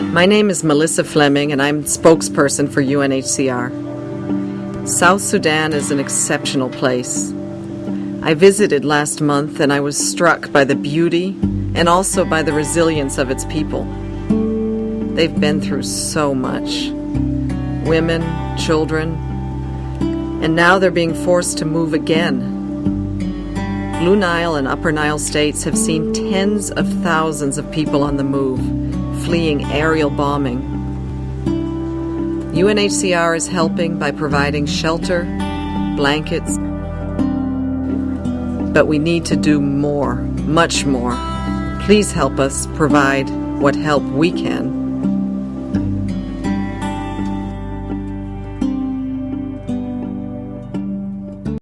My name is Melissa Fleming, and I'm spokesperson for UNHCR. South Sudan is an exceptional place. I visited last month and I was struck by the beauty and also by the resilience of its people. They've been through so much women, children, and now they're being forced to move again. Blue Nile and Upper Nile states have seen tens of thousands of people on the move, fleeing aerial bombing. UNHCR is helping by providing shelter, blankets, but we need to do more, much more. Please help us provide what help we can